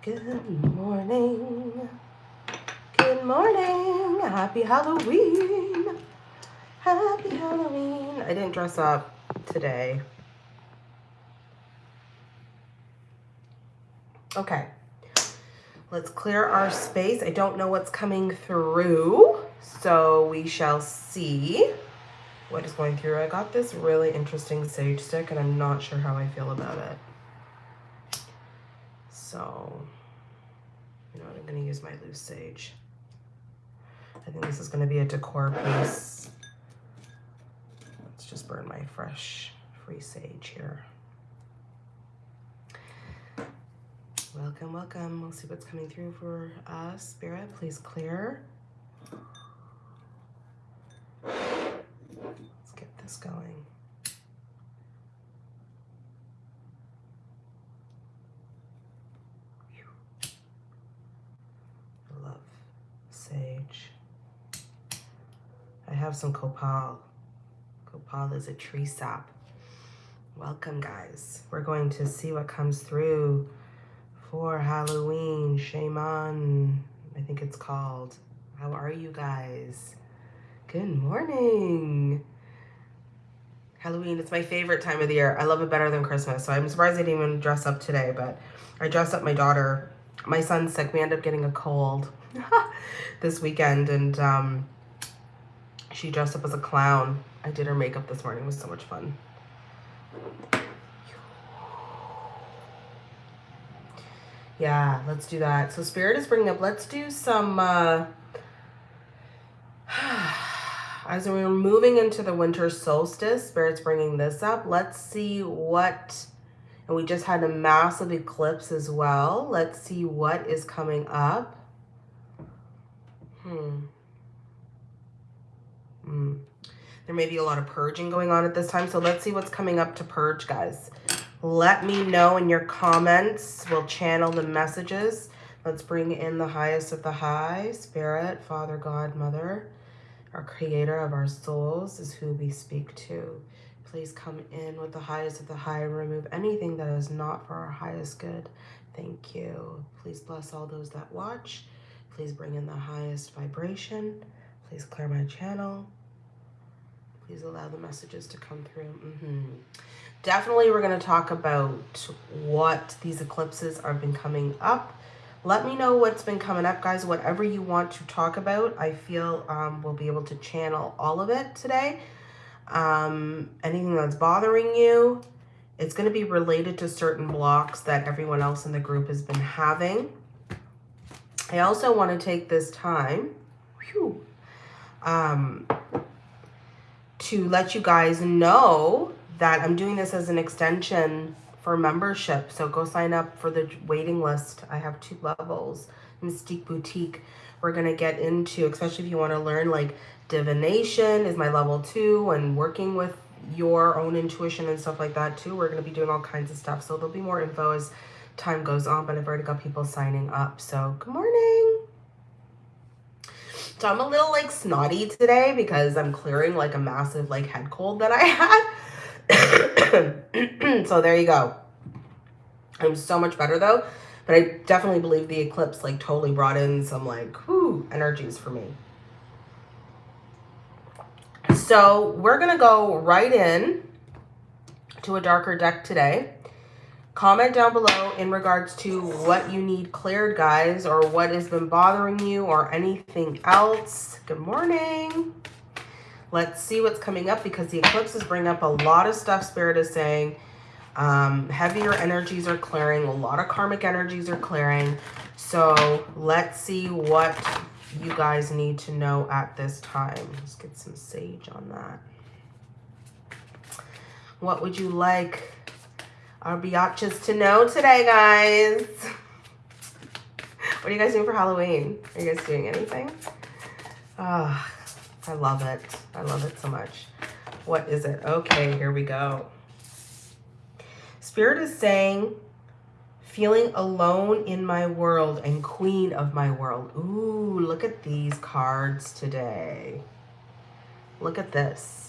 Good morning. Good morning. Happy Halloween. Happy Halloween. I didn't dress up today. Okay. Let's clear our space. I don't know what's coming through, so we shall see what is going through. I got this really interesting sage stick, and I'm not sure how I feel about it. So, you know what, I'm gonna use my loose sage. I think this is gonna be a decor piece. Let's just burn my fresh, free sage here. Welcome, welcome. We'll see what's coming through for us. Spirit, please clear. Let's get this going. Sage. I have some copal. Copal is a tree sap. Welcome, guys. We're going to see what comes through for Halloween. Shaman, I think it's called. How are you guys? Good morning. Halloween, it's my favorite time of the year. I love it better than Christmas. So I'm surprised I didn't even dress up today, but I dressed up my daughter. My son's sick. We end up getting a cold. this weekend and um, she dressed up as a clown. I did her makeup this morning. It was so much fun. Yeah, let's do that. So Spirit is bringing up, let's do some, uh, as we're moving into the winter solstice, Spirit's bringing this up. Let's see what, and we just had a massive eclipse as well. Let's see what is coming up. Hmm. Hmm. There may be a lot of purging going on at this time. So let's see what's coming up to purge, guys. Let me know in your comments. We'll channel the messages. Let's bring in the highest of the high. Spirit, Father, God, Mother, our creator of our souls is who we speak to. Please come in with the highest of the high and remove anything that is not for our highest good. Thank you. Please bless all those that watch. Please bring in the highest vibration. Please clear my channel. Please allow the messages to come through. Mm -hmm. Definitely we're going to talk about what these eclipses are been coming up. Let me know what's been coming up, guys. Whatever you want to talk about, I feel um, we'll be able to channel all of it today. Um, anything that's bothering you, it's going to be related to certain blocks that everyone else in the group has been having. I also want to take this time whew, um, to let you guys know that I'm doing this as an extension for membership. So go sign up for the waiting list. I have two levels. Mystique Boutique. We're going to get into, especially if you want to learn like divination is my level two and working with your own intuition and stuff like that too. We're going to be doing all kinds of stuff. So there'll be more info as time goes on, but I've already got people signing up. So good morning. So I'm a little like snotty today because I'm clearing like a massive like head cold that I had. so there you go. I'm so much better though. But I definitely believe the eclipse like totally brought in some like whoo energies for me. So we're going to go right in to a darker deck today. Comment down below in regards to what you need cleared, guys, or what has been bothering you or anything else. Good morning. Let's see what's coming up because the eclipses bring up a lot of stuff, Spirit is saying. Um, heavier energies are clearing. A lot of karmic energies are clearing. So let's see what you guys need to know at this time. Let's get some sage on that. What would you like our biatches to know today, guys. What are you guys doing for Halloween? Are you guys doing anything? Oh, I love it. I love it so much. What is it? Okay, here we go. Spirit is saying, feeling alone in my world and queen of my world. Ooh, look at these cards today. Look at this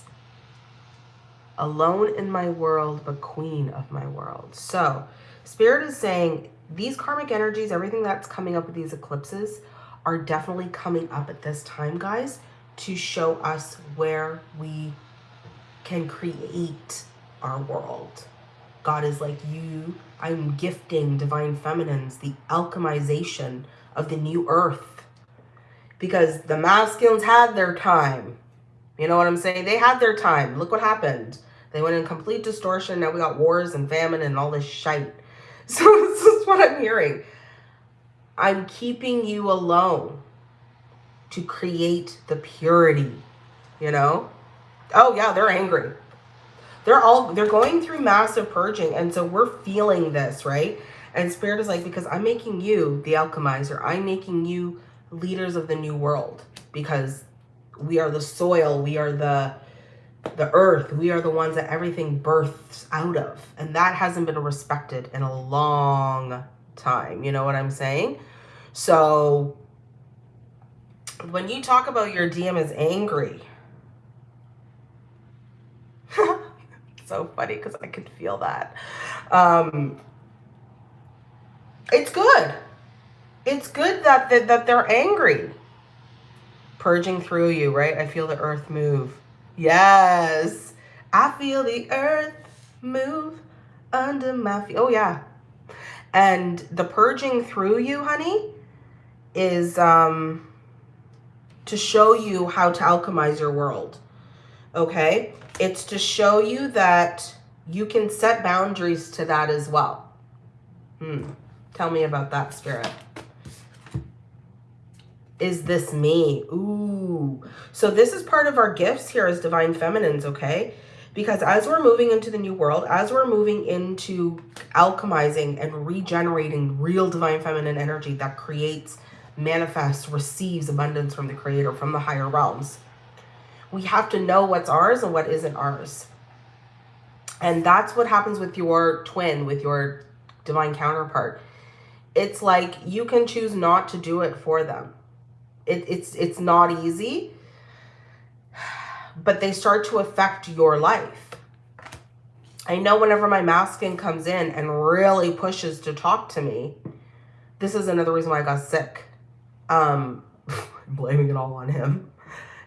alone in my world, but queen of my world. So spirit is saying these karmic energies, everything that's coming up with these eclipses are definitely coming up at this time, guys, to show us where we can create our world. God is like, you, I'm gifting divine feminines the alchemization of the new earth. Because the masculines had their time. You know what I'm saying? They had their time. Look what happened. They went in complete distortion. Now we got wars and famine and all this shite. So this is what I'm hearing. I'm keeping you alone to create the purity, you know? Oh yeah, they're angry. They're all, they're going through massive purging. And so we're feeling this, right? And spirit is like, because I'm making you the alchemizer. I'm making you leaders of the new world because we are the soil. We are the, the earth. We are the ones that everything births out of. And that hasn't been respected in a long time. You know what I'm saying? So when you talk about your DM is angry, so funny because I could feel that. Um, it's good. It's good that, that, that they're angry. Purging through you, right? I feel the earth move. Yes. I feel the earth move under my feet. Oh, yeah. And the purging through you, honey, is um, to show you how to alchemize your world. Okay? It's to show you that you can set boundaries to that as well. Hmm. Tell me about that, Spirit. Is this me? Ooh. So this is part of our gifts here as Divine Feminines, okay? Because as we're moving into the new world, as we're moving into alchemizing and regenerating real Divine Feminine energy that creates manifests, receives abundance from the creator, from the higher realms. We have to know what's ours and what isn't ours. And that's what happens with your twin, with your divine counterpart. It's like you can choose not to do it for them. It, it's, it's not easy, but they start to affect your life. I know whenever my masculine comes in and really pushes to talk to me, this is another reason why I got sick um, blaming it all on him.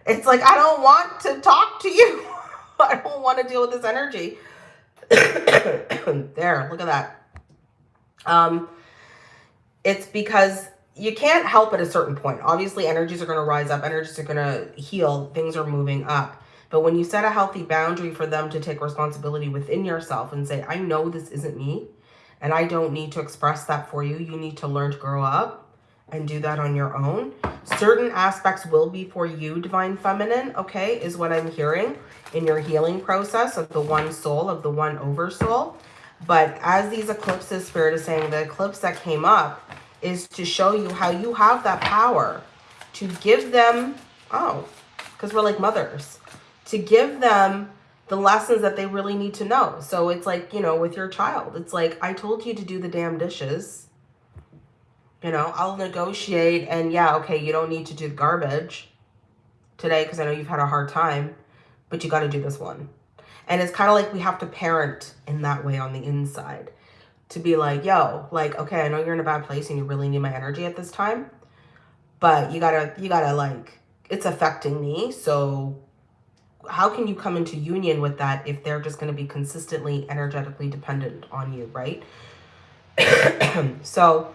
It's like, I don't want to talk to you. I don't want to deal with this energy. there, look at that. Um, it's because you can't help at a certain point. Obviously, energies are going to rise up. Energies are going to heal. Things are moving up. But when you set a healthy boundary for them to take responsibility within yourself and say, I know this isn't me, and I don't need to express that for you. You need to learn to grow up and do that on your own. Certain aspects will be for you, Divine Feminine, okay, is what I'm hearing in your healing process of the one soul, of the one oversoul. But as these eclipses, Spirit is saying, the eclipse that came up is to show you how you have that power to give them, oh, because we're like mothers, to give them the lessons that they really need to know. So it's like, you know, with your child, it's like, I told you to do the damn dishes you know, I'll negotiate and yeah, okay, you don't need to do the garbage today because I know you've had a hard time, but you got to do this one. And it's kind of like we have to parent in that way on the inside to be like, yo, like, okay, I know you're in a bad place and you really need my energy at this time, but you gotta, you gotta like, it's affecting me. So how can you come into union with that if they're just going to be consistently energetically dependent on you, right? so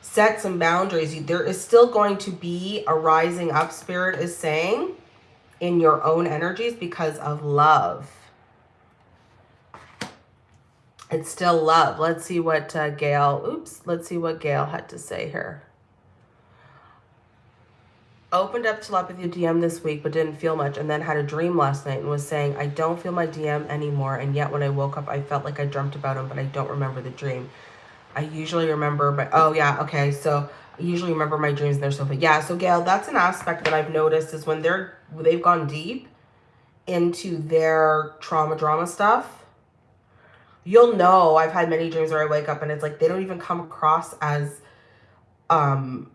set some boundaries. There is still going to be a rising up spirit is saying in your own energies because of love. It's still love. Let's see what uh, Gail, oops, let's see what Gail had to say here. Opened up telepathy DM this week, but didn't feel much, and then had a dream last night and was saying, I don't feel my DM anymore, and yet when I woke up, I felt like I dreamt about him, but I don't remember the dream. I usually remember, but oh yeah, okay. So I usually remember my dreams and stuff. But yeah, so Gail, that's an aspect that I've noticed is when they're, they've gone deep into their trauma drama stuff, you'll know. I've had many dreams where I wake up and it's like, they don't even come across as, um,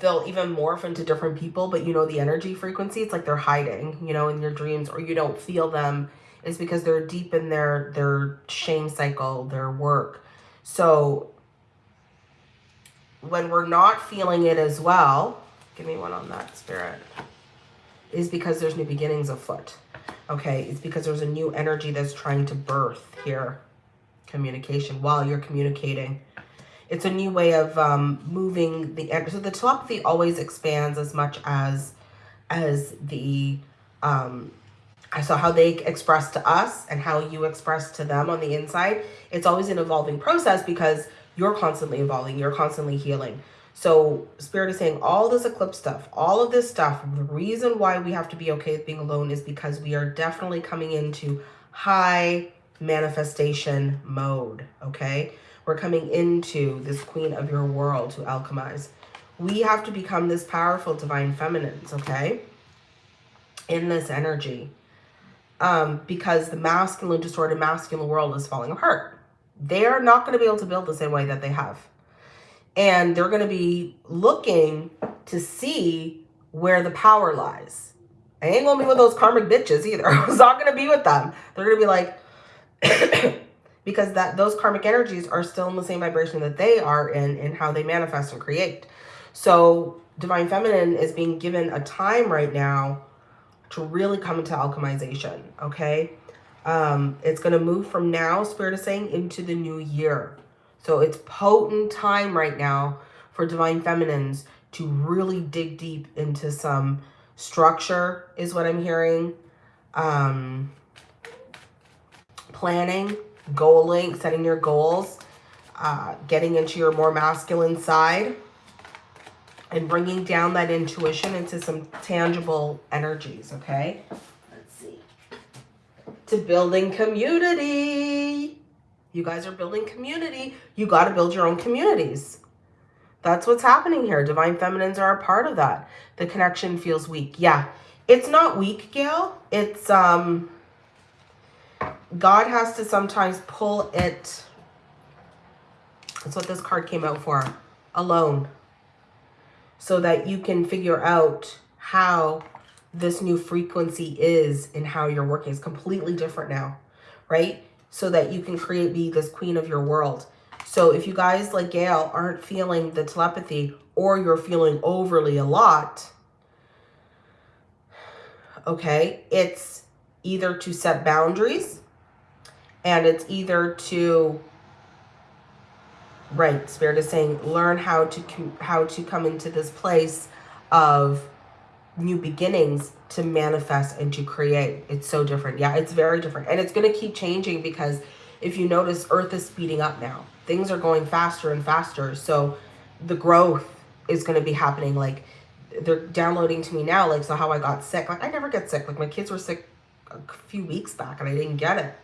they'll even morph into different people, but you know, the energy frequency, it's like they're hiding, you know, in your dreams or you don't feel them. Is because they're deep in their, their shame cycle, their work. So when we're not feeling it as well, give me one on that spirit, is because there's new beginnings afoot. Okay, it's because there's a new energy that's trying to birth here. Communication while you're communicating. It's a new way of um, moving the end. so the telepathy always expands as much as as the um, I saw how they express to us and how you express to them on the inside. It's always an evolving process because you're constantly evolving, you're constantly healing. So Spirit is saying all this eclipse stuff, all of this stuff, the reason why we have to be okay with being alone is because we are definitely coming into high manifestation mode, okay? We're coming into this queen of your world to alchemize. We have to become this powerful divine feminines, okay? In this energy. Um, because the masculine, distorted masculine world is falling apart. They're not going to be able to build the same way that they have. And they're going to be looking to see where the power lies. I ain't going to be with those karmic bitches either. I was not going to be with them. They're going to be like, because that those karmic energies are still in the same vibration that they are in in how they manifest and create. So divine feminine is being given a time right now to really come into alchemization, okay? Um, it's going to move from now, Spirit is saying, into the new year. So it's potent time right now for divine feminines to really dig deep into some structure is what I'm hearing. Um, planning, goaling, setting your goals, uh, getting into your more masculine side, and bringing down that intuition into some tangible energies, okay? Let's see. To building community. You guys are building community. You got to build your own communities. That's what's happening here. Divine feminines are a part of that. The connection feels weak. Yeah, it's not weak, Gail. It's, um, God has to sometimes pull it. That's what this card came out for. Alone. So that you can figure out how this new frequency is and how you're working. It's completely different now, right? So that you can create, be this queen of your world. So if you guys like Gail aren't feeling the telepathy or you're feeling overly a lot, okay, it's either to set boundaries and it's either to right spirit is saying learn how to how to come into this place of new beginnings to manifest and to create. It's so different. Yeah it's very different. And it's going to keep changing because if you notice earth is speeding up now. Things are going faster and faster. So the growth is going to be happening. Like they're downloading to me now like so how i got sick. Like i never get sick. Like my kids were sick a few weeks back and i didn't get it.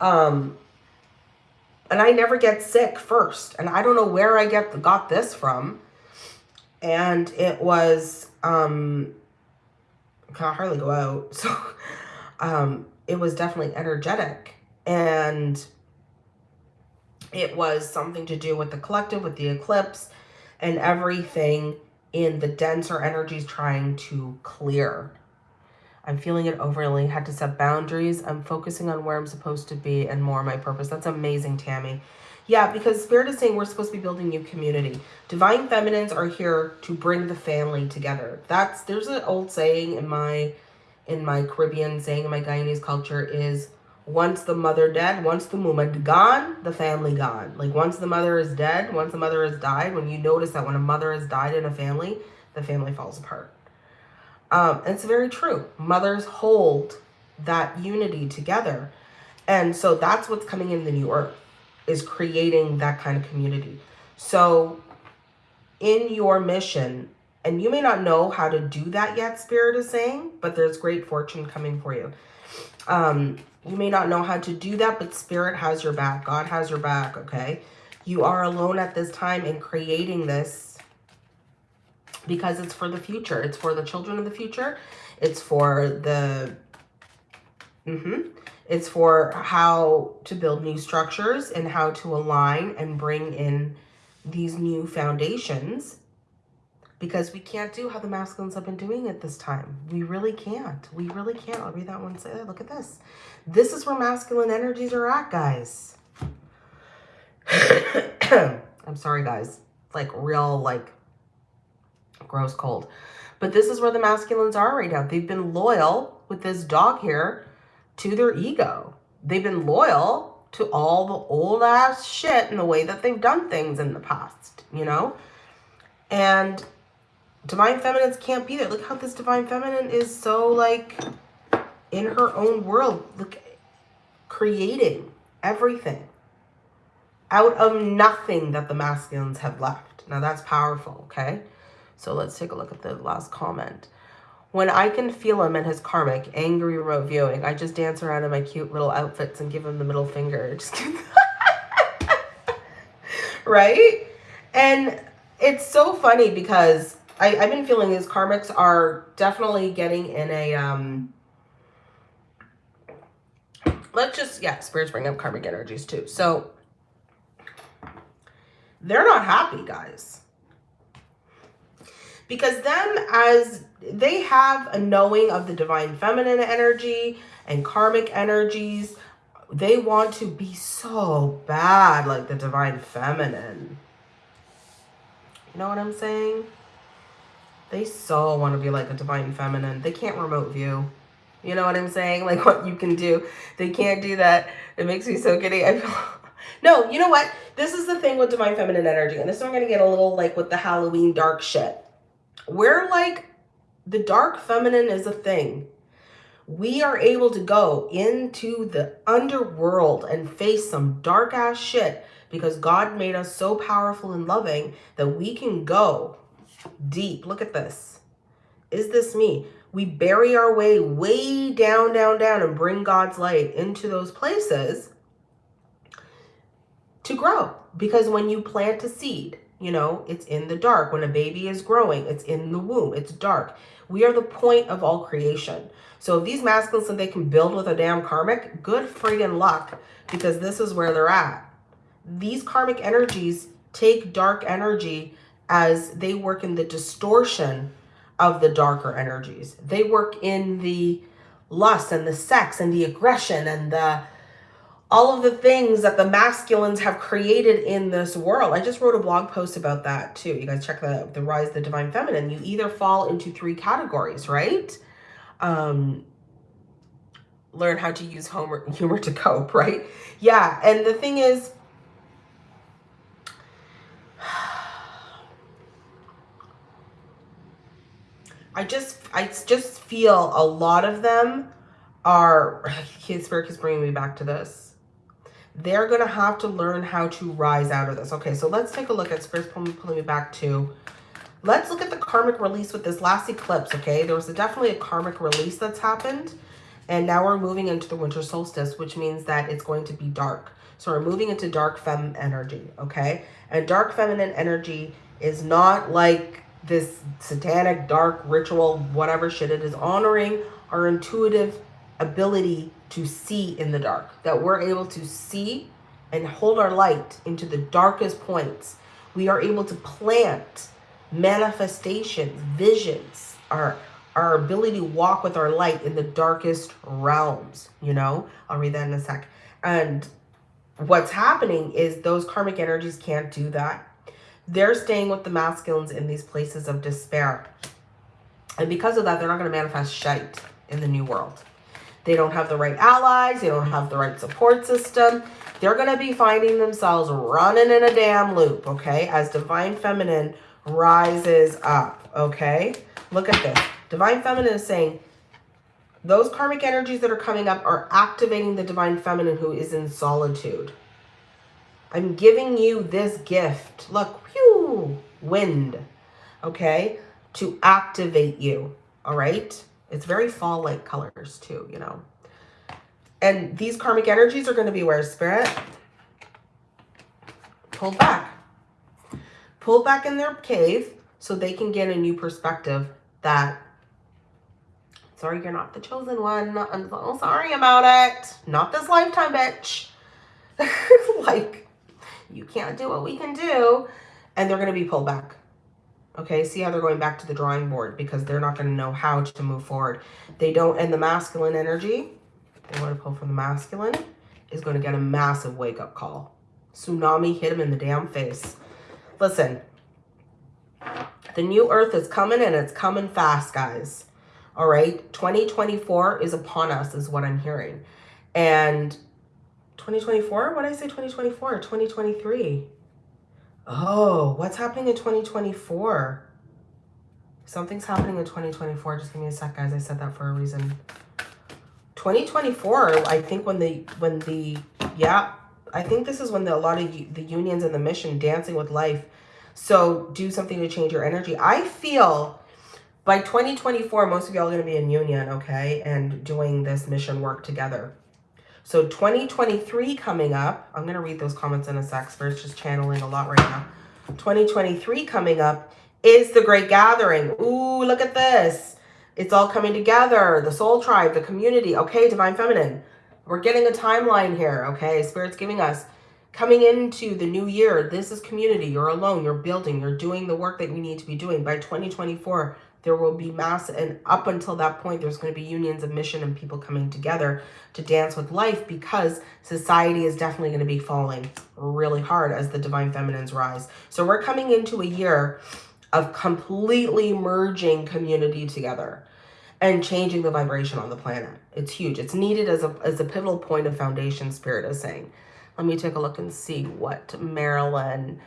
Um, and I never get sick first. And I don't know where I get got this from. And it was, um, I hardly go out. So um, it was definitely energetic. And it was something to do with the collective, with the eclipse, and everything in the denser energies trying to clear. I'm feeling it overly, had to set boundaries. I'm focusing on where I'm supposed to be and more my purpose. That's amazing, Tammy. Yeah, because Spirit is saying we're supposed to be building new community. Divine feminines are here to bring the family together. That's there's an old saying in my in my Caribbean saying in my Guyanese culture is once the mother dead, once the mama gone, the family gone. Like once the mother is dead, once the mother has died, when you notice that when a mother has died in a family, the family falls apart. Um, it's very true. Mothers hold that unity together. And so that's what's coming in the new earth is creating that kind of community. So in your mission, and you may not know how to do that yet, Spirit is saying, but there's great fortune coming for you. Um, you may not know how to do that, but Spirit has your back. God has your back, okay? You are alone at this time in creating this because it's for the future. It's for the children of the future. It's for the, mm -hmm. It's for how to build new structures and how to align and bring in these new foundations because we can't do how the masculines have been doing it this time. We really can't. We really can't. I'll read that one. Say, look at this. This is where masculine energies are at, guys. I'm sorry, guys. Like real, like gross cold. But this is where the masculines are right now. They've been loyal with this dog here to their ego. They've been loyal to all the old ass shit and the way that they've done things in the past, you know? And divine feminines can't be there. Look how this divine feminine is so like in her own world. Look, creating everything out of nothing that the masculines have left. Now that's powerful, okay? So let's take a look at the last comment. When I can feel him and his karmic, angry remote viewing, I just dance around in my cute little outfits and give him the middle finger. Right? And it's so funny because I, I've been feeling these karmics are definitely getting in a um let's just yeah, spirits bring up karmic energies too. So they're not happy, guys because them as they have a knowing of the divine feminine energy and karmic energies. They want to be so bad like the divine feminine. You know what i'm saying? They so want to be like a divine feminine. They can't remote view. You know what i'm saying? Like what you can do. They can't do that. It makes me so giddy. I feel no you know what? This is the thing with divine feminine energy and this is i'm gonna get a little like with the halloween dark shit we're like the dark feminine is a thing. We are able to go into the underworld and face some dark ass shit because God made us so powerful and loving that we can go deep. Look at this. Is this me? We bury our way way down, down, down and bring God's light into those places to grow. Because when you plant a seed, you know, it's in the dark. When a baby is growing, it's in the womb. It's dark. We are the point of all creation. So if these masculines think they can build with a damn karmic, good friggin' luck because this is where they're at. These karmic energies take dark energy as they work in the distortion of the darker energies. They work in the lust and the sex and the aggression and the all of the things that the masculines have created in this world. I just wrote a blog post about that too. You guys check the, the rise of the divine feminine. You either fall into three categories, right? Um, learn how to use humor, humor to cope, right? Yeah, and the thing is, I just, I just feel a lot of them are, Spirit is bringing me back to this they're going to have to learn how to rise out of this. Okay, so let's take a look at Spirit's pulling, pulling me back to, let's look at the karmic release with this last eclipse, okay? There was a, definitely a karmic release that's happened. And now we're moving into the winter solstice, which means that it's going to be dark. So we're moving into dark fem energy, okay? And dark feminine energy is not like this satanic, dark ritual, whatever shit. It is honoring our intuitive ability to see in the dark, that we're able to see and hold our light into the darkest points. We are able to plant manifestations, visions, our, our ability to walk with our light in the darkest realms, you know? I'll read that in a sec. And what's happening is those karmic energies can't do that. They're staying with the masculines in these places of despair. And because of that, they're not going to manifest shite in the new world. They don't have the right allies. They don't have the right support system. They're going to be finding themselves running in a damn loop, okay, as Divine Feminine rises up, okay? Look at this. Divine Feminine is saying those karmic energies that are coming up are activating the Divine Feminine who is in solitude. I'm giving you this gift. Look, whew, wind, okay, to activate you, all right? It's very fall-like colors too, you know. And these karmic energies are going to be where spirit pulled back. Pulled back in their cave so they can get a new perspective that, sorry, you're not the chosen one. I'm so sorry about it. Not this lifetime, bitch. like, you can't do what we can do. And they're going to be pulled back. Okay, see how they're going back to the drawing board because they're not going to know how to move forward. They don't, and the masculine energy, they want to pull from the masculine, is going to get a massive wake-up call. Tsunami hit him in the damn face. Listen, the new earth is coming and it's coming fast, guys. All right. 2024 is upon us is what I'm hearing. And 2024, what did I say 2024? 2023. Oh, what's happening in 2024? Something's happening in 2024. Just give me a sec, guys. I said that for a reason. 2024, I think when the, when the, yeah, I think this is when the, a lot of the unions and the mission, Dancing with Life, so do something to change your energy. I feel by 2024, most of y'all are going to be in union, okay, and doing this mission work together. So 2023 coming up, I'm going to read those comments in a sec. Spirit's just channeling a lot right now. 2023 coming up is the Great Gathering. Ooh, look at this. It's all coming together. The soul tribe, the community. Okay, Divine Feminine. We're getting a timeline here, okay? Spirit's giving us coming into the new year, this is community. You're alone. You're building. You're doing the work that you need to be doing. By 2024, there will be mass. And up until that point, there's going to be unions of mission and people coming together to dance with life because society is definitely going to be falling really hard as the divine feminines rise. So we're coming into a year of completely merging community together and changing the vibration on the planet. It's huge. It's needed as a, as a pivotal point of foundation spirit is saying. Let me take a look and see what Marilyn.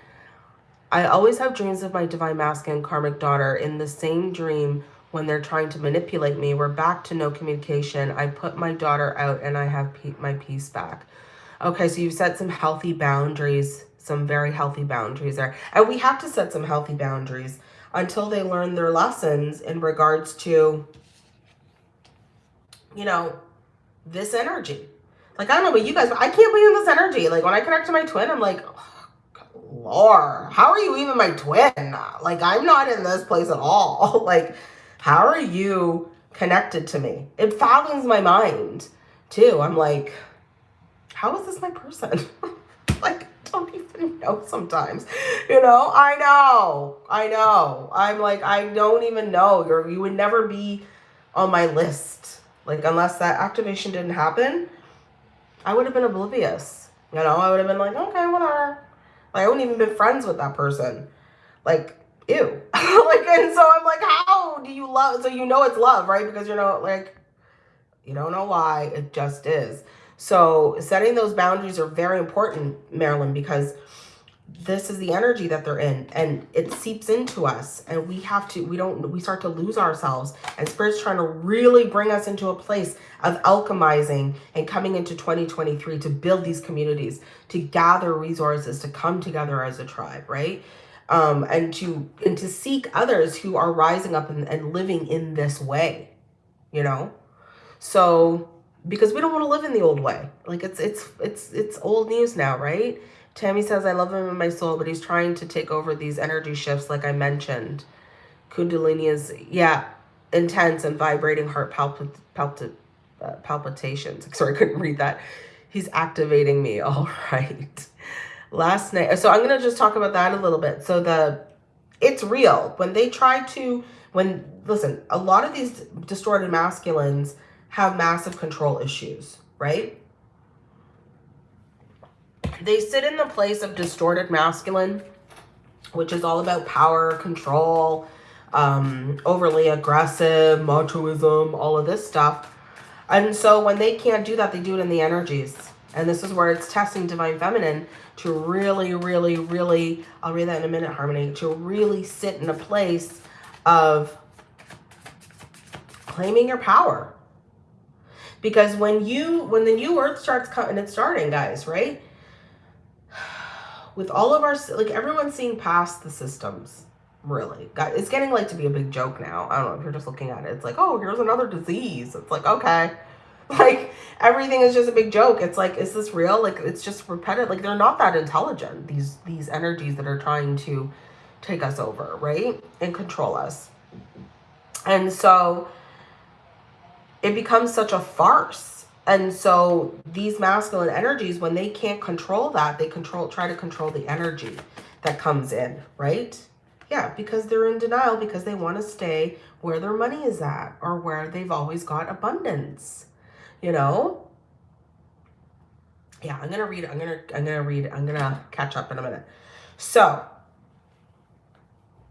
I always have dreams of my divine masculine karmic daughter in the same dream when they're trying to manipulate me. We're back to no communication. I put my daughter out and I have my peace back. Okay, so you've set some healthy boundaries, some very healthy boundaries there. And we have to set some healthy boundaries until they learn their lessons in regards to, you know, this energy. Like, I don't know about you guys, but I can't be in this energy. Like, when I connect to my twin, I'm like, oh, Lord, how are you even my twin? Like, I'm not in this place at all. like, how are you connected to me? It fathoms my mind, too. I'm like, how is this my person? like, don't even know sometimes. You know, I know. I know. I'm like, I don't even know. You're, you would never be on my list. Like, unless that activation didn't happen, I would have been oblivious. You know, I would have been like, okay, whatever. Like, I wouldn't even been friends with that person. Like, ew. like, and so I'm like, how do you love? So you know it's love, right? Because you know, like, you don't know why. It just is. So setting those boundaries are very important, Marilyn, because this is the energy that they're in and it seeps into us and we have to we don't we start to lose ourselves and spirit's trying to really bring us into a place of alchemizing and coming into 2023 to build these communities to gather resources to come together as a tribe right? Um and to and to seek others who are rising up and, and living in this way you know? So because we don't want to live in the old way. Like it's it's it's it's old news now right Tammy says, I love him in my soul, but he's trying to take over these energy shifts like I mentioned. Kundalini is, yeah, intense and vibrating heart palpit, uh, palpitations. Sorry, I couldn't read that. He's activating me. All right. Last night. So I'm going to just talk about that a little bit. So the, it's real. When they try to, when, listen, a lot of these distorted masculines have massive control issues, right? They sit in the place of distorted masculine, which is all about power, control, um, overly aggressive, machoism, all of this stuff. And so when they can't do that, they do it in the energies. And this is where it's testing Divine Feminine to really, really, really, I'll read that in a minute, Harmony, to really sit in a place of claiming your power. Because when you, when the new earth starts coming, it's starting, guys, right? With all of our, like everyone's seeing past the systems, really. It's getting like to be a big joke now. I don't know if you're just looking at it. It's like, oh, here's another disease. It's like, okay. Like everything is just a big joke. It's like, is this real? Like it's just repetitive. Like they're not that intelligent, these, these energies that are trying to take us over, right? And control us. And so it becomes such a farce and so these masculine energies, when they can't control that, they control, try to control the energy that comes in, right? Yeah, because they're in denial because they want to stay where their money is at or where they've always got abundance, you know? yeah, I'm gonna read. I'm gonna. I'm gonna read. I'm gonna catch up in a minute. So,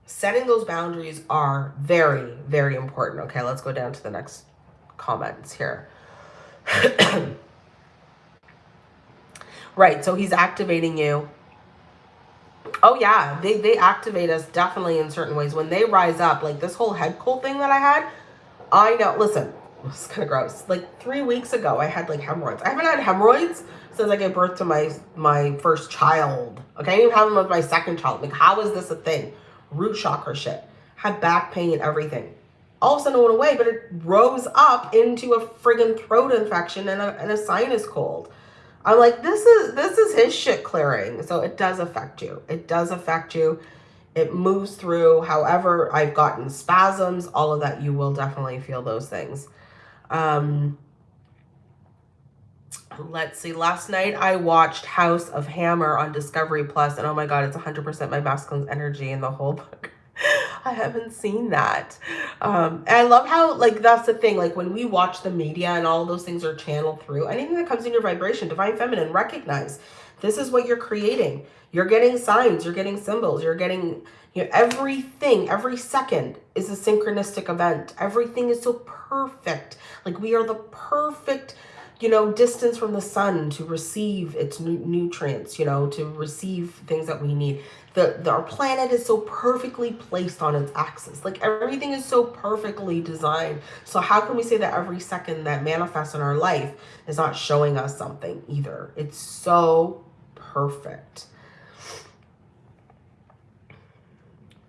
setting those boundaries are very, very important. Okay, let's go down to the next comments here. right. So he's activating you. Oh yeah, they they activate us definitely in certain ways when they rise up. Like this whole head cold thing that I had. I know. Listen, it's kind of gross. Like three weeks ago, I had like hemorrhoids. I haven't had hemorrhoids since I gave birth to my my first child. Okay, I didn't even have them with my second child. Like, how is this a thing? Root chakra shit. Had back pain, everything. All of a sudden it went away, but it rose up into a friggin' throat infection and a, and a sinus cold. I'm like, this is this is his shit clearing. So it does affect you. It does affect you. It moves through. However, I've gotten spasms, all of that, you will definitely feel those things. Um, let's see last night i watched house of hammer on discovery plus and oh my god it's 100 percent my masculine energy in the whole book i haven't seen that. Um and i love how like that's the thing like when we watch the media and all those things are channeled through anything that comes in your vibration divine feminine recognize this is what you're creating. You're getting signs you're getting symbols you're getting you know everything every second is a synchronistic event. Everything is so perfect. Like we are the perfect you know, distance from the sun to receive its nu nutrients, you know, to receive things that we need. The, the, our planet is so perfectly placed on its axis. Like everything is so perfectly designed. So how can we say that every second that manifests in our life is not showing us something either? It's so perfect.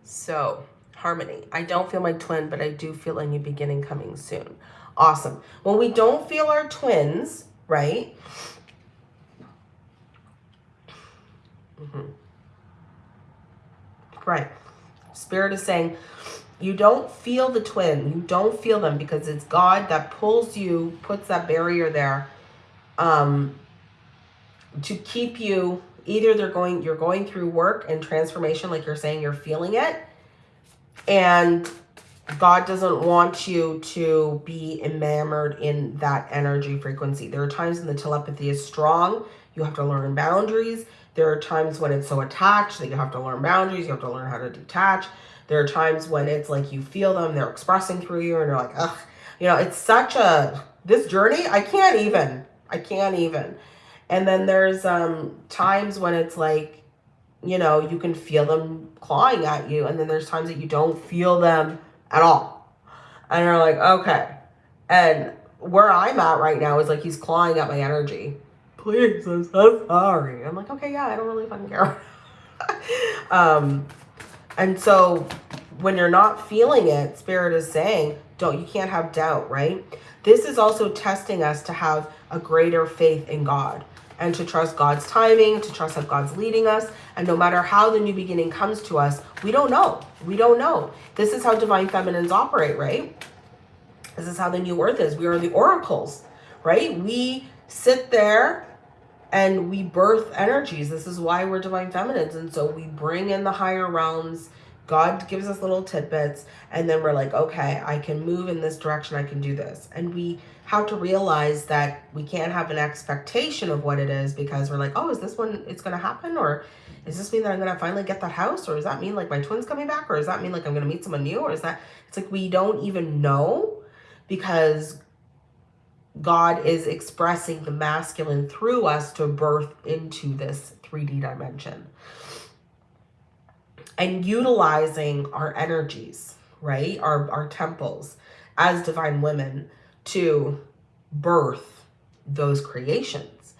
So harmony. I don't feel my twin, but I do feel a new beginning coming soon. Awesome. When we don't feel our twins, right? Mm -hmm. Right. Spirit is saying, you don't feel the twin. You don't feel them because it's God that pulls you, puts that barrier there um, to keep you, either they're going, you're going through work and transformation, like you're saying, you're feeling it. And God doesn't want you to be enamored in that energy frequency. There are times when the telepathy is strong. You have to learn boundaries. There are times when it's so attached that you have to learn boundaries. You have to learn how to detach. There are times when it's like you feel them, they're expressing through you, and you're like, ugh. You know, it's such a, this journey, I can't even. I can't even. And then there's um times when it's like, you know, you can feel them clawing at you. And then there's times that you don't feel them at all. And you're like, okay. And where I'm at right now is like he's clawing at my energy. Please, I'm so sorry. I'm like, okay, yeah, I don't really fucking care. um, and so when you're not feeling it, spirit is saying, don't, you can't have doubt, right? This is also testing us to have a greater faith in God and to trust God's timing, to trust that God's leading us. And no matter how the new beginning comes to us, we don't know. We don't know. This is how divine feminines operate, right? This is how the new earth is. We are the oracles, right? We sit there and we birth energies. This is why we're divine feminines. And so we bring in the higher realms. God gives us little tidbits. And then we're like, okay, I can move in this direction. I can do this. And we have to realize that we can't have an expectation of what it is because we're like, oh, is this when it's going to happen? Or is this mean that I'm going to finally get that house? Or does that mean like my twin's coming back? Or does that mean like I'm going to meet someone new? Or is that, it's like we don't even know because God is expressing the masculine through us to birth into this 3D dimension. And utilizing our energies, right? Our, our temples as divine women to birth those creations.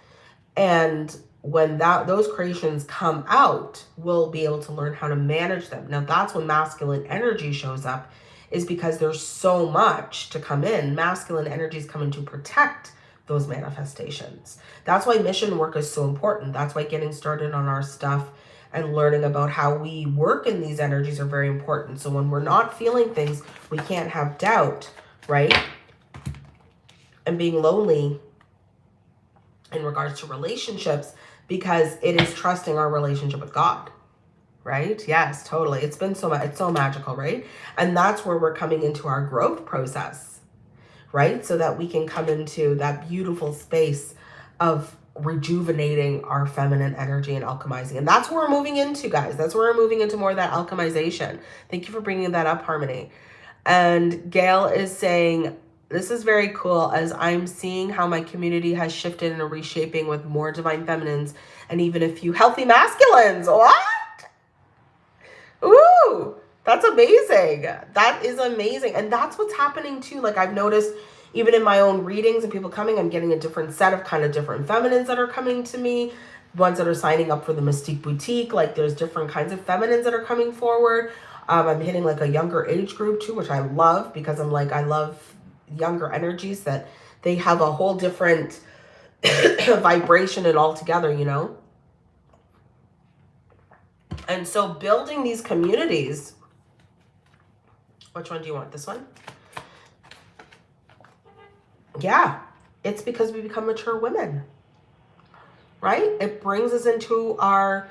And when that those creations come out, we'll be able to learn how to manage them. Now that's when masculine energy shows up is because there's so much to come in. Masculine energies come in to protect those manifestations. That's why mission work is so important. That's why getting started on our stuff and learning about how we work in these energies are very important. So when we're not feeling things, we can't have doubt, right? and being lonely in regards to relationships because it is trusting our relationship with God. Right? Yes, totally. It's been so it's so magical, right? And that's where we're coming into our growth process, right? So that we can come into that beautiful space of rejuvenating our feminine energy and alchemizing. And that's where we're moving into, guys. That's where we're moving into more of that alchemization. Thank you for bringing that up, Harmony. And Gail is saying, this is very cool as I'm seeing how my community has shifted and reshaping with more divine feminines and even a few healthy masculines. What? Ooh, that's amazing. That is amazing. And that's what's happening too. Like I've noticed even in my own readings and people coming, I'm getting a different set of kind of different feminines that are coming to me. Ones that are signing up for the Mystique Boutique. Like there's different kinds of feminines that are coming forward. Um, I'm hitting like a younger age group too, which I love because I'm like, I love younger energies that they have a whole different vibration and all together, you know? And so building these communities, which one do you want? This one? Yeah, it's because we become mature women, right? It brings us into our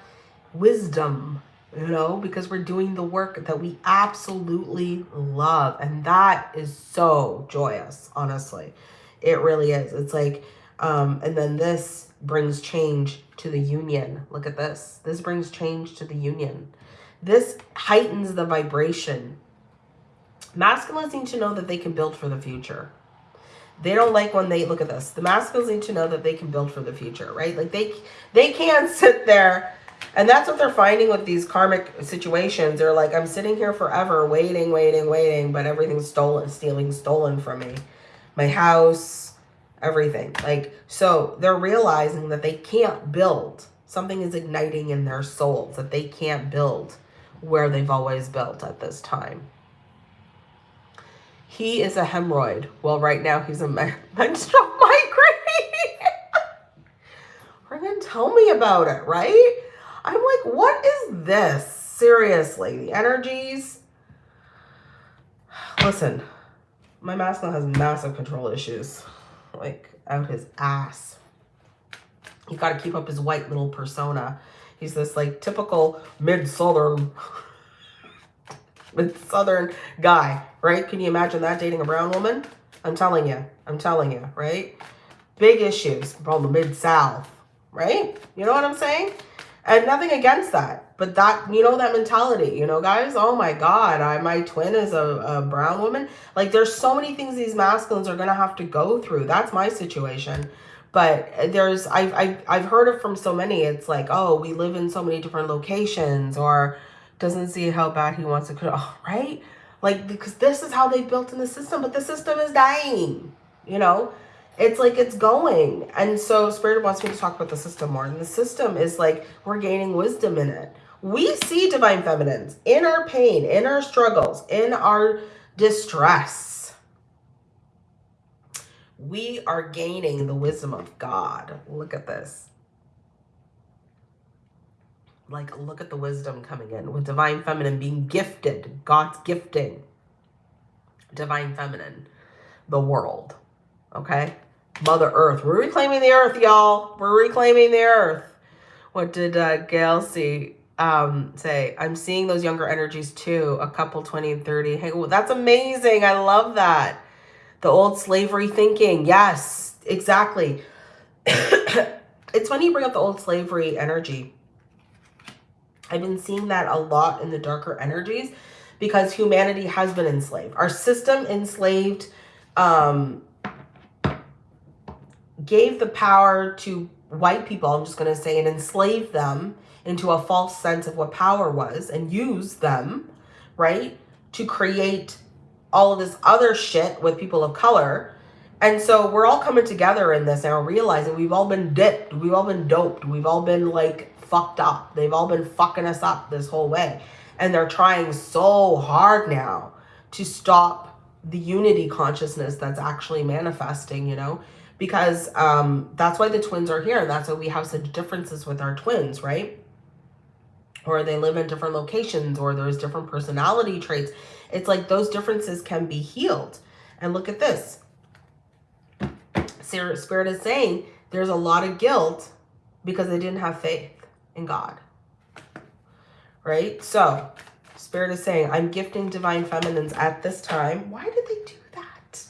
wisdom, you know, because we're doing the work that we absolutely love. And that is so joyous, honestly. It really is. It's like, um, and then this brings change to the union. Look at this. This brings change to the union. This heightens the vibration. Masculines need to know that they can build for the future. They don't like when they look at this. The masculines need to know that they can build for the future, right? Like they they can't sit there and that's what they're finding with these karmic situations. They're like, I'm sitting here forever, waiting, waiting, waiting, but everything's stolen, stealing, stolen from me. My house, everything. Like, so they're realizing that they can't build. Something is igniting in their souls that they can't build where they've always built at this time. He is a hemorrhoid. Well, right now he's a menstrual migraine. Friggin' tell me about it, right? I'm like, what is this? Seriously, the energies. Listen, my masculine has massive control issues. Like, out his ass. He's got to keep up his white little persona. He's this, like, typical mid-southern with southern guy, right? Can you imagine that dating a brown woman? I'm telling you. I'm telling you, right? Big issues from the mid-south, right? You know what I'm saying? And nothing against that. But that, you know, that mentality, you know, guys, oh my God, I, my twin is a, a brown woman. Like there's so many things these masculines are going to have to go through. That's my situation. But there's, I've, I've, I've heard it from so many. It's like, oh, we live in so many different locations or doesn't see how bad he wants to, oh, right? Like, because this is how they built in the system, but the system is dying, you know? It's like it's going. And so Spirit wants me to talk about the system more. And the system is like we're gaining wisdom in it. We see divine feminines in our pain, in our struggles, in our distress. We are gaining the wisdom of God. Look at this like look at the wisdom coming in with divine feminine being gifted god's gifting divine feminine the world okay? Mother earth we're reclaiming the earth y'all. We're reclaiming the earth. What did uh gail see um say? I'm seeing those younger energies too a couple 20 and 30 hey well, that's amazing. I love that. The old slavery thinking yes exactly. It's funny you bring up the old slavery energy I've been seeing that a lot in the darker energies because humanity has been enslaved. Our system enslaved, um, gave the power to white people, I'm just going to say, and enslaved them into a false sense of what power was and used them, right, to create all of this other shit with people of color. And so we're all coming together in this and realizing we've all been dipped. We've all been doped. We've all been like fucked up. They've all been fucking us up this whole way. And they're trying so hard now to stop the unity consciousness that's actually manifesting, you know, because um, that's why the twins are here. And that's why we have such differences with our twins, right? Or they live in different locations or there's different personality traits. It's like those differences can be healed. And look at this. Spirit is saying there's a lot of guilt because they didn't have faith in God. Right? So, Spirit is saying, I'm gifting divine feminines at this time. Why did they do that?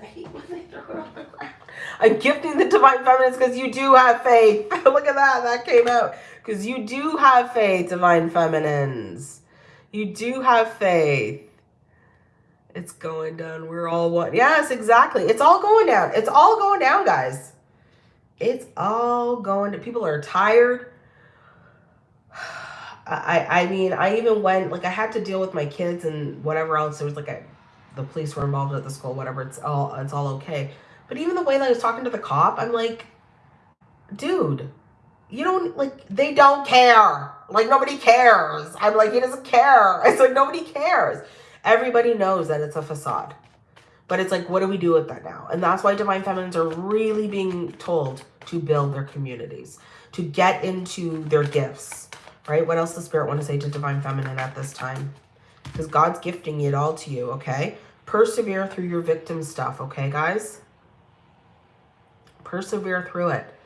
I hate when they throw it on the ground. I'm gifting the divine feminines because you do have faith. Look at that. That came out. Because you do have faith, divine feminines. You do have faith. It's going down. We're all one. Yes, exactly. It's all going down. It's all going down, guys. It's all going to people are tired. I I mean, I even went like I had to deal with my kids and whatever else. There was like the police were involved at the school, whatever. It's all it's all okay. But even the way that I was talking to the cop, I'm like, dude, you don't like they don't care. Like nobody cares. I'm like, he doesn't care. It's like nobody cares. Everybody knows that it's a facade. But it's like, what do we do with that now? And that's why Divine Feminines are really being told to build their communities, to get into their gifts, right? What else does Spirit want to say to Divine Feminine at this time? Because God's gifting it all to you, okay? Persevere through your victim stuff, okay, guys? Persevere through it.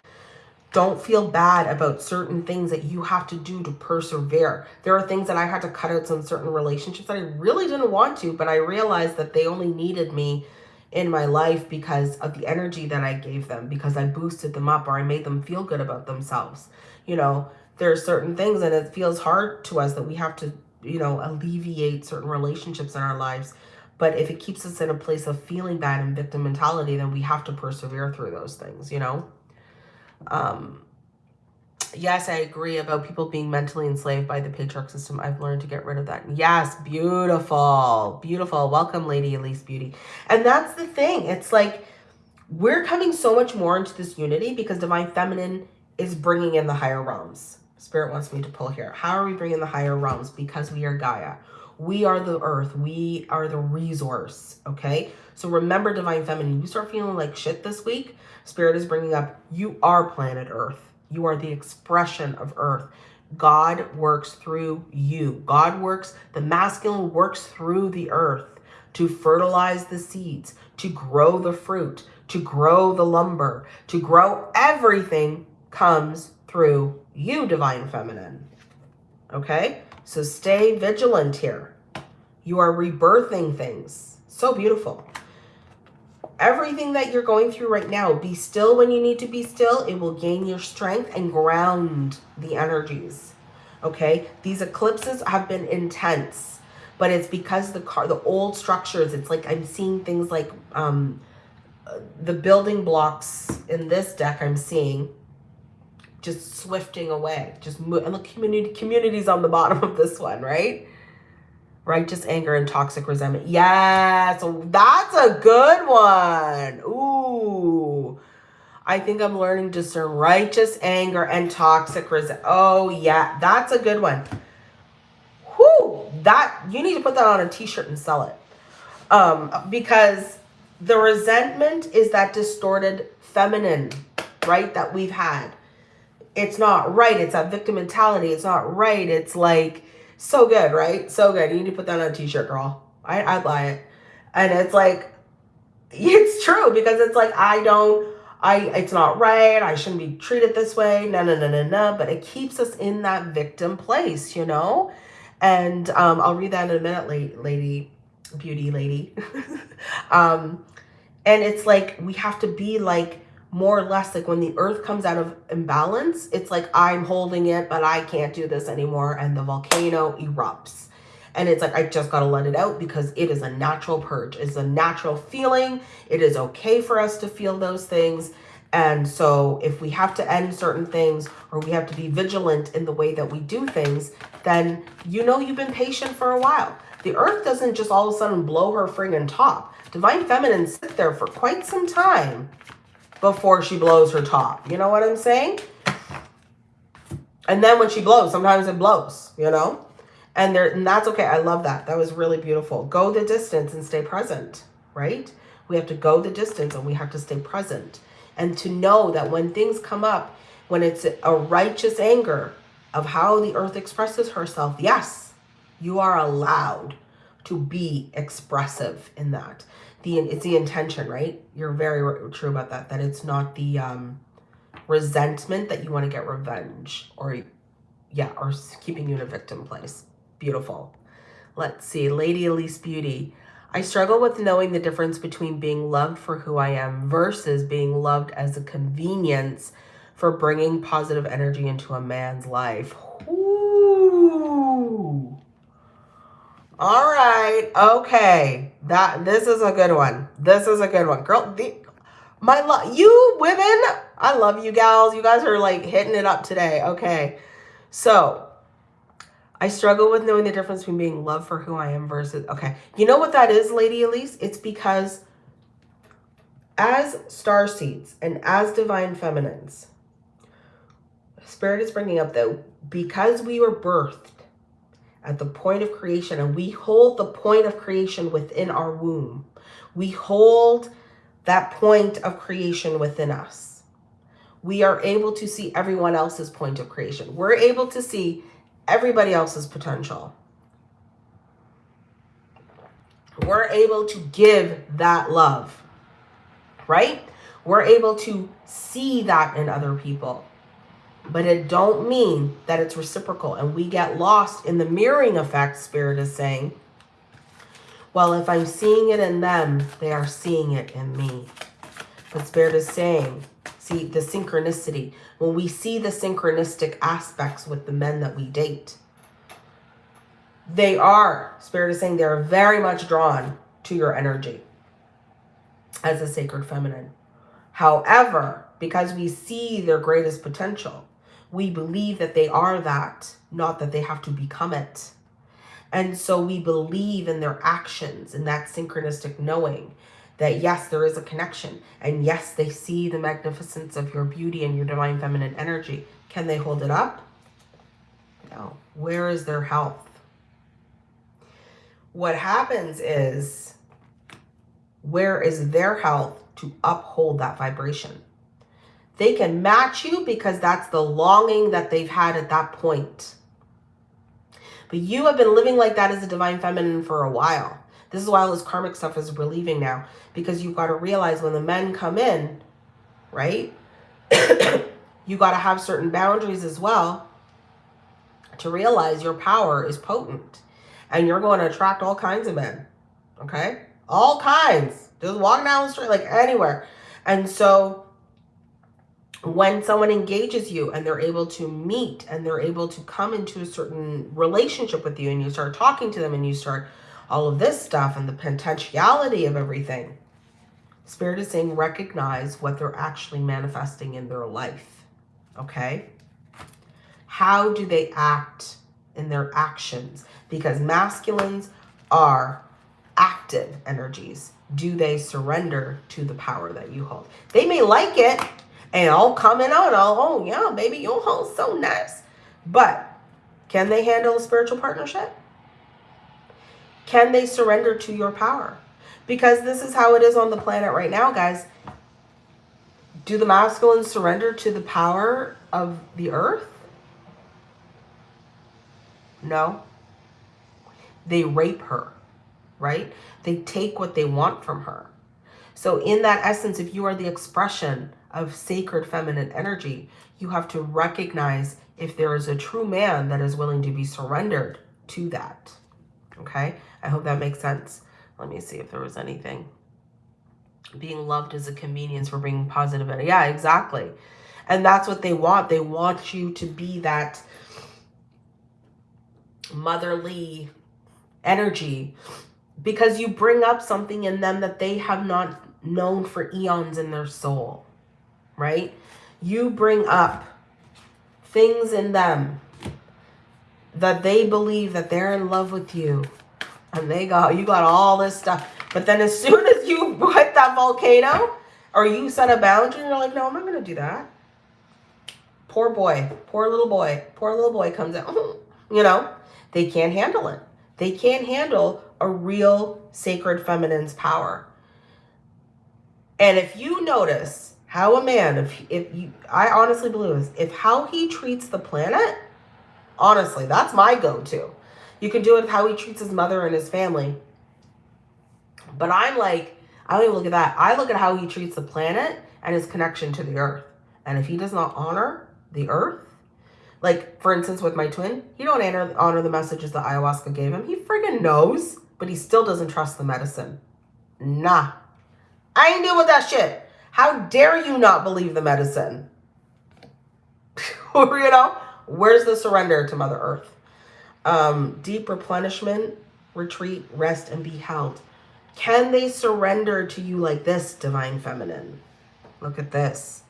Don't feel bad about certain things that you have to do to persevere. There are things that I had to cut out some certain relationships that I really didn't want to, but I realized that they only needed me in my life because of the energy that I gave them, because I boosted them up or I made them feel good about themselves. You know, there are certain things and it feels hard to us that we have to, you know, alleviate certain relationships in our lives. But if it keeps us in a place of feeling bad and victim mentality, then we have to persevere through those things, you know? Um, yes, I agree about people being mentally enslaved by the patriarch system. I've learned to get rid of that. Yes, beautiful, beautiful. Welcome, Lady Elise Beauty. And that's the thing. It's like we're coming so much more into this unity because Divine Feminine is bringing in the higher realms. Spirit wants me to pull here. How are we bringing the higher realms? Because we are Gaia. We are the earth. We are the resource, okay? So remember, Divine Feminine, you start feeling like shit this week, Spirit is bringing up, you are planet Earth. You are the expression of Earth. God works through you. God works, the masculine works through the earth to fertilize the seeds, to grow the fruit, to grow the lumber, to grow everything comes through you, Divine Feminine. Okay? So stay vigilant here. You are rebirthing things. So beautiful everything that you're going through right now, be still when you need to be still. It will gain your strength and ground the energies. Okay. These eclipses have been intense, but it's because the car, the old structures, it's like I'm seeing things like um, the building blocks in this deck I'm seeing just swifting away, just move, and the community communities on the bottom of this one, right? Righteous anger and toxic resentment. Yes, that's a good one. Ooh. I think I'm learning to discern righteous anger and toxic resentment. Oh, yeah, that's a good one. Whoo, that, you need to put that on a t-shirt and sell it. Um, because the resentment is that distorted feminine, right, that we've had. It's not right. It's a victim mentality. It's not right. It's like, so good, right? So good. You need to put that on a t-shirt, girl. I, I'd buy it. And it's like, it's true because it's like, I don't, I, it's not right. I shouldn't be treated this way. No, no, no, no, no. But it keeps us in that victim place, you know? And um, I'll read that in a minute, lady, beauty lady. um, and it's like, we have to be like, more or less like when the earth comes out of imbalance, it's like I'm holding it, but I can't do this anymore. And the volcano erupts. And it's like, I just got to let it out because it is a natural purge. It's a natural feeling. It is okay for us to feel those things. And so if we have to end certain things or we have to be vigilant in the way that we do things, then you know you've been patient for a while. The earth doesn't just all of a sudden blow her friggin' top. Divine Feminine sit there for quite some time before she blows her top. You know what I'm saying? And then when she blows, sometimes it blows, you know? And there and that's okay. I love that. That was really beautiful. Go the distance and stay present, right? We have to go the distance and we have to stay present. And to know that when things come up, when it's a righteous anger of how the earth expresses herself, yes, you are allowed to be expressive in that the it's the intention, right? You're very true about that. That it's not the um, resentment that you want to get revenge or yeah, or keeping you in a victim place. Beautiful. Let's see, Lady Elise Beauty. I struggle with knowing the difference between being loved for who I am versus being loved as a convenience for bringing positive energy into a man's life. Ooh. All right. Okay. That this is a good one. This is a good one. Girl, the, my love you women, I love you gals. You guys are like hitting it up today. Okay. So, I struggle with knowing the difference between being loved for who I am versus okay. You know what that is, Lady Elise? It's because as star seeds and as divine feminines, Spirit is bringing up though because we were birthed at the point of creation and we hold the point of creation within our womb, we hold that point of creation within us. We are able to see everyone else's point of creation. We're able to see everybody else's potential. We're able to give that love, right? We're able to see that in other people but it don't mean that it's reciprocal. And we get lost in the mirroring effect spirit is saying. Well if i'm seeing it in them they are seeing it in me. But spirit is saying see the synchronicity. When we see the synchronistic aspects with the men that we date they are spirit is saying they're very much drawn to your energy as a sacred feminine. However because we see their greatest potential we believe that they are that, not that they have to become it. And so we believe in their actions and that synchronistic knowing that yes, there is a connection. And yes, they see the magnificence of your beauty and your divine feminine energy. Can they hold it up? No. Where is their health? What happens is, where is their health to uphold that vibration? They can match you because that's the longing that they've had at that point. But you have been living like that as a divine feminine for a while. This is why all this karmic stuff is relieving now. Because you've got to realize when the men come in, right? you got to have certain boundaries as well to realize your power is potent. And you're going to attract all kinds of men. Okay? All kinds. Just walking down the street, like anywhere. And so when someone engages you and they're able to meet and they're able to come into a certain relationship with you and you start talking to them and you start all of this stuff and the potentiality of everything, Spirit is saying recognize what they're actually manifesting in their life. Okay? How do they act in their actions? Because masculines are active energies. Do they surrender to the power that you hold? They may like it and all coming out, all, oh, yeah, baby, your home's so nice. But can they handle a spiritual partnership? Can they surrender to your power? Because this is how it is on the planet right now, guys. Do the masculines surrender to the power of the earth? No. They rape her, right? They take what they want from her. So in that essence, if you are the expression of sacred feminine energy, you have to recognize if there is a true man that is willing to be surrendered to that. Okay, I hope that makes sense. Let me see if there was anything. Being loved is a convenience for bringing positive energy. Yeah, exactly. And that's what they want. They want you to be that motherly energy because you bring up something in them that they have not known for eons in their soul right? You bring up things in them that they believe that they're in love with you and they got you got all this stuff. But then as soon as you hit that volcano or you set a boundary you're like no i'm not gonna do that. Poor boy poor little boy poor little boy comes out you know? They can't handle it. They can't handle a real sacred feminine's power. And if you notice how a man, if, if you, I honestly believe this, if how he treats the planet, honestly, that's my go-to. You can do it with how he treats his mother and his family. But I'm like, I don't even look at that. I look at how he treats the planet and his connection to the earth. And if he does not honor the earth, like for instance with my twin, he don't honor, honor the messages that ayahuasca gave him. He friggin' knows. but he still doesn't trust the medicine. Nah. I ain't deal with that shit. How dare you not believe the medicine? you know, where's the surrender to Mother Earth? Um, deep replenishment, retreat, rest, and be held. Can they surrender to you like this, Divine Feminine? Look at this.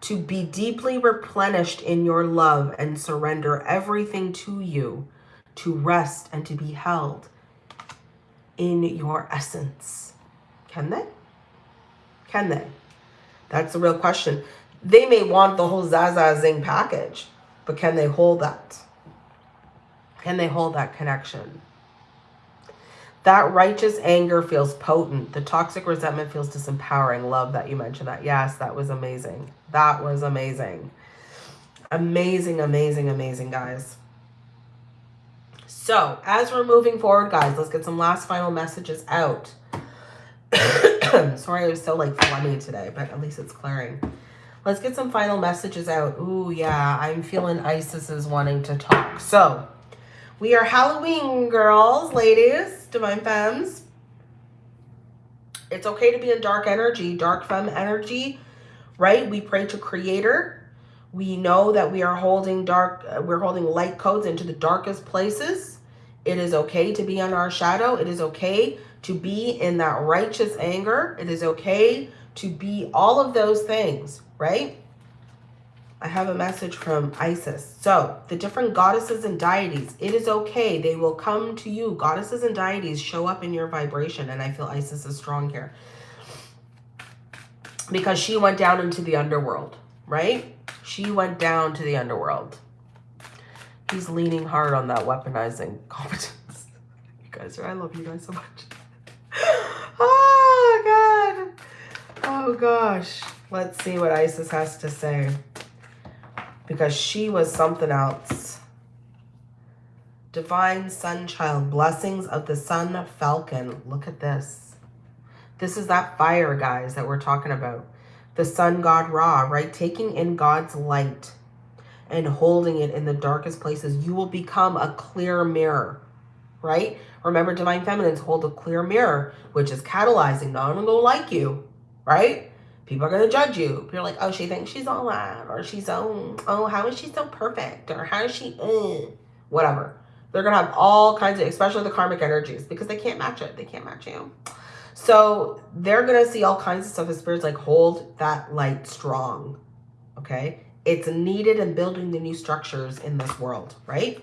To be deeply replenished in your love and surrender everything to you, to rest and to be held in your essence. Can they? Can they? That's the real question. They may want the whole Zaza Zing package, but can they hold that? Can they hold that connection? That righteous anger feels potent. The toxic resentment feels disempowering. Love that you mentioned that. Yes, that was amazing. That was amazing. Amazing, amazing, amazing, guys. So, as we're moving forward, guys, let's get some last final messages out. Sorry I was so, like, phlegmy today, but at least it's clearing. Let's get some final messages out. Ooh, yeah, I'm feeling Isis is wanting to talk. So, we are Halloween girls, ladies, divine femmes. It's okay to be in dark energy, dark femme energy, right? We pray to creator. We know that we are holding dark, uh, we're holding light codes into the darkest places. It is okay to be in our shadow. It is okay to be in that righteous anger. It is okay to be all of those things, right? I have a message from Isis. So, the different goddesses and deities, it is okay. They will come to you. Goddesses and deities show up in your vibration, and I feel Isis is strong here. Because she went down into the underworld, right? She went down to the underworld. He's leaning hard on that weaponizing competence. you guys are, I love you guys so much. oh, God. Oh, gosh. Let's see what Isis has to say because she was something else. Divine Sun Child, blessings of the Sun Falcon. Look at this. This is that fire, guys, that we're talking about. The Sun God Ra, right? Taking in God's light and holding it in the darkest places. You will become a clear mirror, right? Remember, Divine Feminines hold a clear mirror, which is catalyzing. No one will like you, right? people are going to judge you. You're like, oh, she thinks she's all that, or she's so, oh, how is she so perfect, or how is she, uh, whatever. They're going to have all kinds of, especially the karmic energies, because they can't match it. They can't match you. So they're going to see all kinds of stuff as spirits like hold that light strong. Okay. It's needed in building the new structures in this world, right?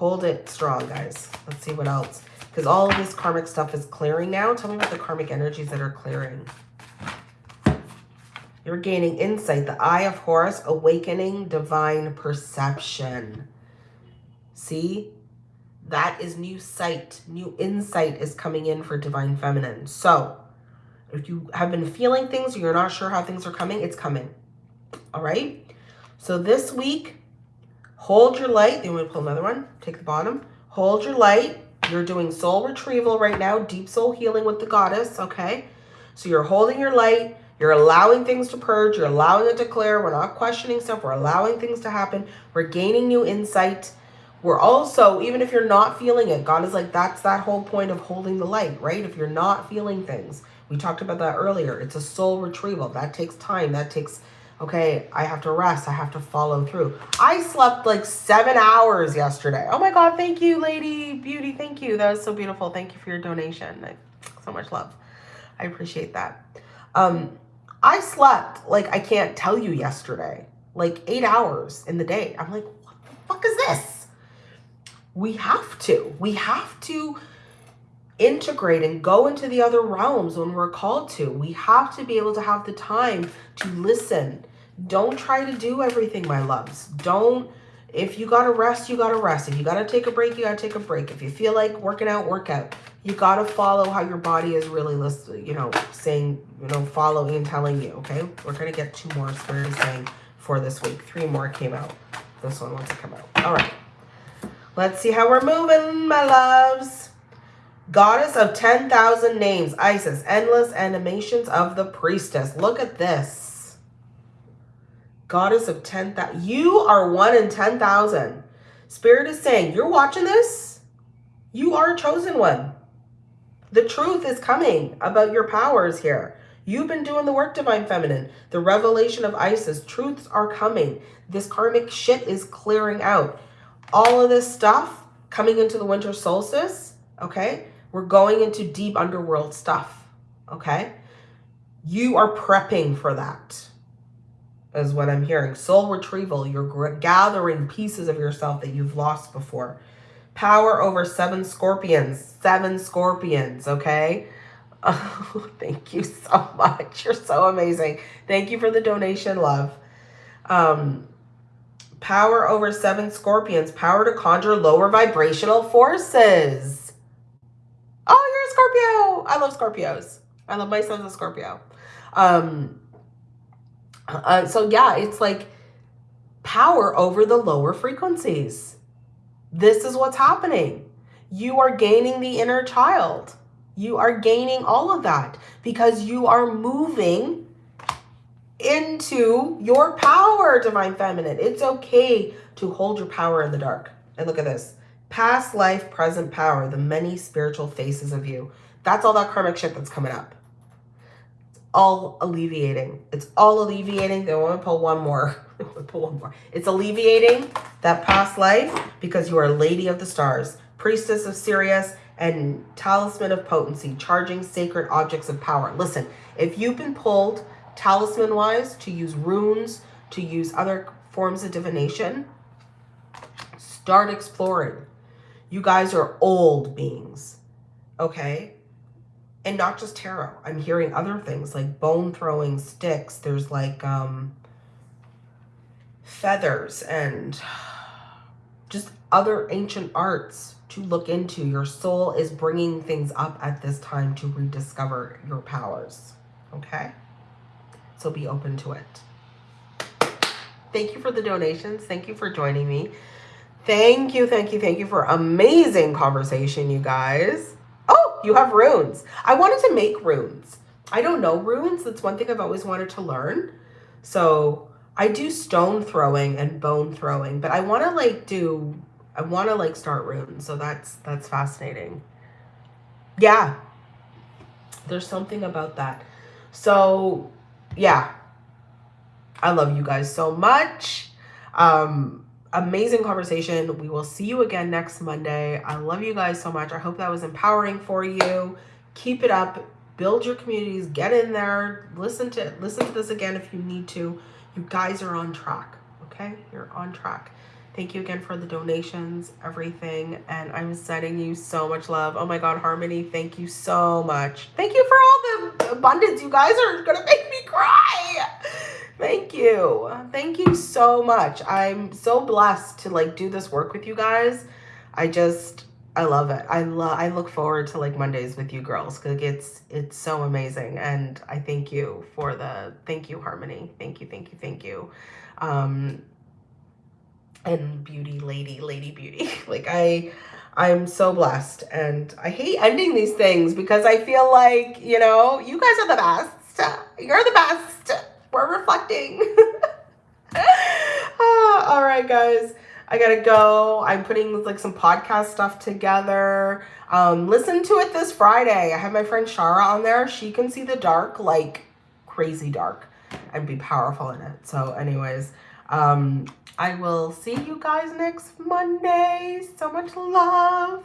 Hold it strong, guys. Let's see what else. Because all of this karmic stuff is clearing now. Tell me about the karmic energies that are clearing. You're gaining insight. The Eye of Horus, awakening divine perception. See? That is new sight. New insight is coming in for divine feminine. So, if you have been feeling things, you're not sure how things are coming, it's coming. All right? So this week, hold your light. Want to pull another one? Take the bottom. Hold your light. You're doing soul retrieval right now, deep soul healing with the goddess, okay? So you're holding your light. You're allowing things to purge. You're allowing it to clear. We're not questioning stuff. We're allowing things to happen. We're gaining new insight. We're also, even if you're not feeling it, God is like, that's that whole point of holding the light, right? If you're not feeling things, we talked about that earlier. It's a soul retrieval. That takes time. That takes, okay, I have to rest. I have to follow through. I slept like seven hours yesterday. Oh my God, thank you, Lady Beauty. Thank you. That was so beautiful. Thank you for your donation. so much love. I appreciate that. Um, I slept like I can't tell you yesterday, like eight hours in the day. I'm like, what the fuck is this? We have to. We have to integrate and go into the other realms when we're called to. We have to be able to have the time to listen. Don't try to do everything, my loves. Don't, if you got to rest, you got to rest. If you got to take a break, you got to take a break. If you feel like working out, work out you got to follow how your body is really listening, you know, saying, you know, following and telling you, okay? We're going to get two more spirit saying for this week. Three more came out. This one wants to come out. All right. Let's see how we're moving, my loves. Goddess of 10,000 names, Isis, endless animations of the priestess. Look at this. Goddess of 10,000. You are one in 10,000. Spirit is saying, you're watching this? You are a chosen one. The truth is coming about your powers here. You've been doing the work, Divine Feminine. The revelation of Isis. Truths are coming. This karmic shit is clearing out. All of this stuff coming into the winter solstice, okay? We're going into deep underworld stuff, okay? You are prepping for that, is what I'm hearing. Soul retrieval. You're gathering pieces of yourself that you've lost before. Power over seven scorpions. Seven scorpions, okay? Oh, thank you so much. You're so amazing. Thank you for the donation, love. Um, power over seven scorpions. Power to conjure lower vibrational forces. Oh, you're a Scorpio. I love Scorpios. I love my son's a Scorpio. Um, uh, so yeah, it's like power over the lower frequencies. This is what's happening. You are gaining the inner child. You are gaining all of that because you are moving into your power, Divine Feminine. It's okay to hold your power in the dark. And look at this. Past life, present power, the many spiritual faces of you. That's all that karmic shit that's coming up. All alleviating. It's all alleviating. They want to pull one more. pull one more. It's alleviating that past life because you are Lady of the Stars, Priestess of Sirius, and Talisman of Potency, charging sacred objects of power. Listen, if you've been pulled talisman-wise to use runes, to use other forms of divination, start exploring. You guys are old beings, okay? And not just tarot. I'm hearing other things like bone throwing sticks. There's like um, feathers and just other ancient arts to look into. Your soul is bringing things up at this time to rediscover your powers. Okay? So be open to it. Thank you for the donations. Thank you for joining me. Thank you, thank you, thank you for amazing conversation, you guys. You have runes. I wanted to make runes. I don't know runes. That's one thing I've always wanted to learn. So I do stone throwing and bone throwing, but I want to like do I want to like start runes. So that's that's fascinating. Yeah. There's something about that. So, yeah. I love you guys so much. Um amazing conversation. We will see you again next Monday. I love you guys so much. I hope that was empowering for you. Keep it up. Build your communities. Get in there. Listen to listen to this again if you need to. You guys are on track. Okay? You're on track. Thank you again for the donations, everything. And I'm sending you so much love. Oh my God, Harmony, thank you so much. Thank you for all the abundance. You guys are going to make me cry. Thank you. Thank you so much. I'm so blessed to like do this work with you guys. I just, I love it. I love, I look forward to like Mondays with you girls because it's, it's so amazing. And I thank you for the, thank you, Harmony. Thank you, thank you, thank you. Um, and beauty lady lady beauty like i i'm so blessed and i hate ending these things because i feel like you know you guys are the best you're the best we're reflecting. Ah, all right guys. I gotta go. I'm putting like some podcast stuff together. Um listen to it this friday. I have my friend shara on there. She can see the dark like crazy dark and be powerful in it. So anyways um I will see you guys next Monday. So much love.